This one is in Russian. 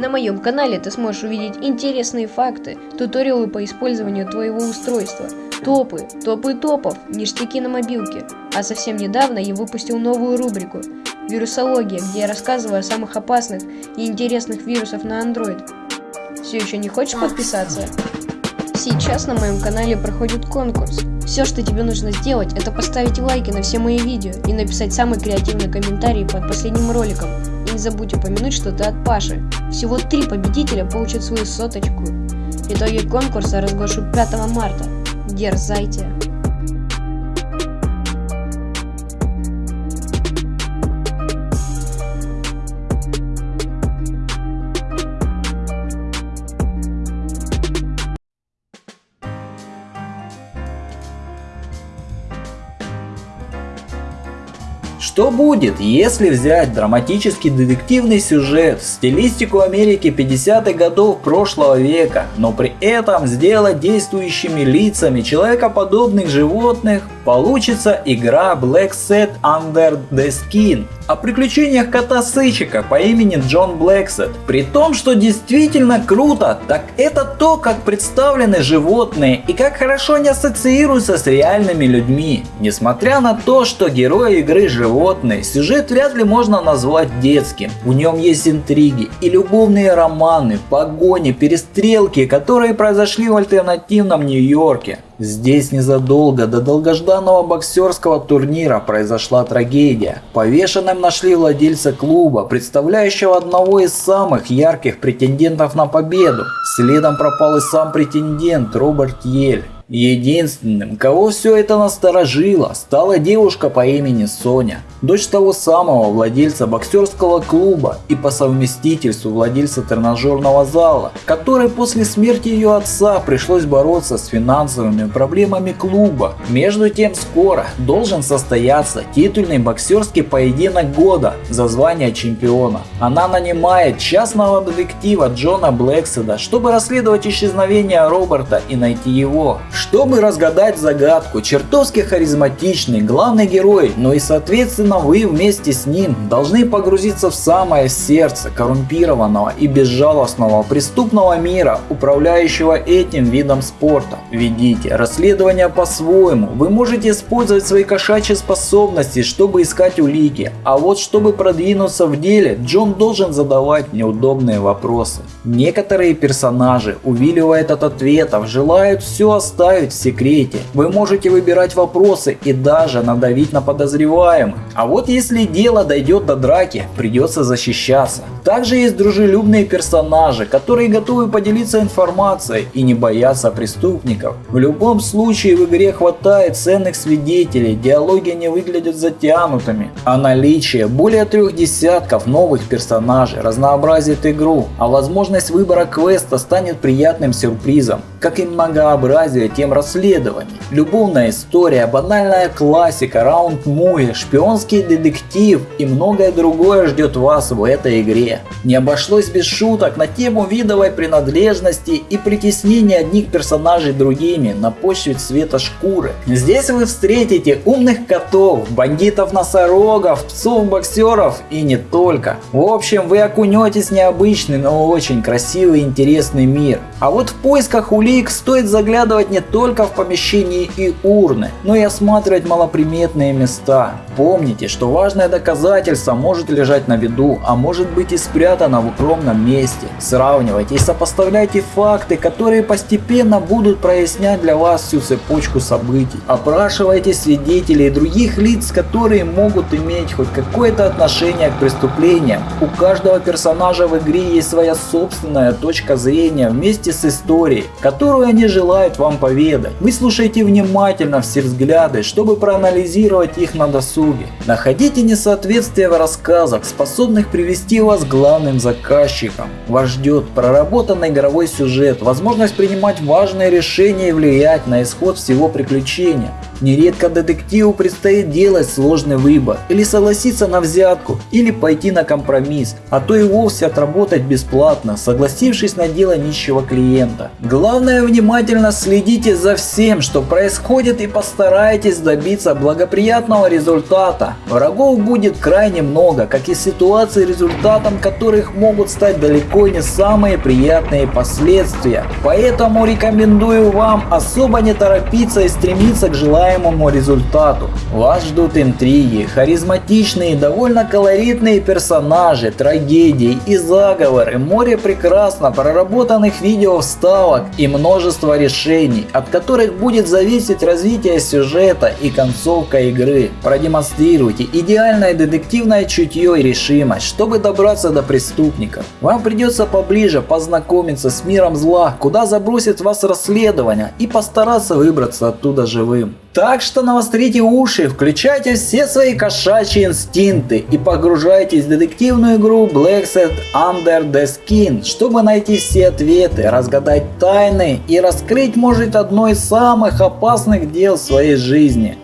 На моем канале ты сможешь увидеть интересные факты, туториалы по использованию твоего устройства, топы, топы топов, ништяки на мобилке. А совсем недавно я выпустил новую рубрику «Вирусология», где я рассказываю о самых опасных и интересных вирусах на Android. Все еще не хочешь подписаться? Сейчас на моем канале проходит конкурс. Все, что тебе нужно сделать, это поставить лайки на все мои видео и написать самый креативный комментарий под последним роликом. Забудь упомянуть, что ты от Паши. Всего три победителя получат свою соточку. Итоги конкурса разглашу 5 марта. Дерзайте! Что будет, если взять драматический детективный сюжет в стилистику Америки 50-х годов прошлого века, но при этом сделать действующими лицами человекоподобных животных, получится игра Black Set Under the Skin о приключениях кота Сычика по имени Джон Блэксет. При том, что действительно круто, так это то, как представлены животные и как хорошо они ассоциируются с реальными людьми. Несмотря на то, что герои игры животные, сюжет вряд ли можно назвать детским. В нем есть интриги и любовные романы, погони, перестрелки, которые произошли в альтернативном Нью-Йорке. Здесь незадолго до долгожданного боксерского турнира произошла трагедия. Повешенным нашли владельца клуба, представляющего одного из самых ярких претендентов на победу. Следом пропал и сам претендент Роберт Ель. Единственным, кого все это насторожило, стала девушка по имени Соня, дочь того самого владельца боксерского клуба и по совместительству владельца тренажерного зала, который после смерти ее отца пришлось бороться с финансовыми проблемами клуба. Между тем скоро должен состояться титульный боксерский поединок года за звание чемпиона. Она нанимает частного детектива Джона Блэкседа, чтобы расследовать исчезновение Роберта и найти его. Чтобы разгадать загадку, чертовски харизматичный главный герой, но и соответственно вы вместе с ним должны погрузиться в самое сердце коррумпированного и безжалостного преступного мира, управляющего этим видом спорта. Ведите расследование по-своему, вы можете использовать свои кошачьи способности, чтобы искать улики, а вот чтобы продвинуться в деле, Джон должен задавать неудобные вопросы. Некоторые персонажи, увиливают от ответов, желают все оставить в секрете. Вы можете выбирать вопросы и даже надавить на подозреваемых. А вот если дело дойдет до драки, придется защищаться. Также есть дружелюбные персонажи, которые готовы поделиться информацией и не боятся преступников. В любом случае в игре хватает ценных свидетелей, диалоги не выглядят затянутыми. А наличие более трех десятков новых персонажей разнообразит игру, а возможность выбора квеста станет приятным сюрпризом, как и многообразие тем расследований. Любовная история, банальная классика, раунд-муви, шпионский детектив и многое другое ждет вас в этой игре. Не обошлось без шуток на тему видовой принадлежности и притеснения одних персонажей другими на почве цвета шкуры. Здесь вы встретите умных котов, бандитов-носорогов, псов-боксеров и не только. В общем, вы окунетесь в необычный, но очень красивый и интересный мир. А вот в поисках улик стоит заглядывать не только в помещении и урны, но и осматривать малоприметные места. Помните, что важное доказательство может лежать на виду, а может быть и спрятано в укромном месте. Сравнивайте и сопоставляйте факты, которые постепенно будут прояснять для вас всю цепочку событий. Опрашивайте свидетелей и других лиц, которые могут иметь хоть какое-то отношение к преступлениям. У каждого персонажа в игре есть своя собственная точка зрения вместе с историей, которую они желают вам поведать. Вы слушайте внимательно все взгляды, чтобы проанализировать их на досуге. Находите несоответствия в рассказах, способных привести вас к главным заказчикам. Вас ждет проработанный игровой сюжет, возможность принимать важные решения и влиять на исход всего приключения. Нередко детективу предстоит делать сложный выбор, или согласиться на взятку, или пойти на компромисс, а то и вовсе отработать бесплатно, согласившись на дело нищего клиента. Главное внимательно Следите за всем, что происходит и постарайтесь добиться благоприятного результата. Врагов будет крайне много, как и ситуаций, результатом которых могут стать далеко не самые приятные последствия. Поэтому рекомендую вам особо не торопиться и стремиться к желаемому результату. Вас ждут интриги, харизматичные, довольно колоритные персонажи, трагедии и заговоры, море прекрасно проработанных видео вставок и множество решений, от которых будет зависеть развитие сюжета и концовка игры. Продемонстрируйте идеальное детективное чутье и решимость, чтобы добраться до преступников. Вам придется поближе познакомиться с миром зла, куда забросит вас расследование и постараться выбраться оттуда живым. Так что навострите уши, включайте все свои кошачьи инстинкты и погружайтесь в детективную игру Black Set Under the Skin, чтобы найти все ответы, разгадать тайны и раскрыть может одно из самых опасных дел в своей жизни.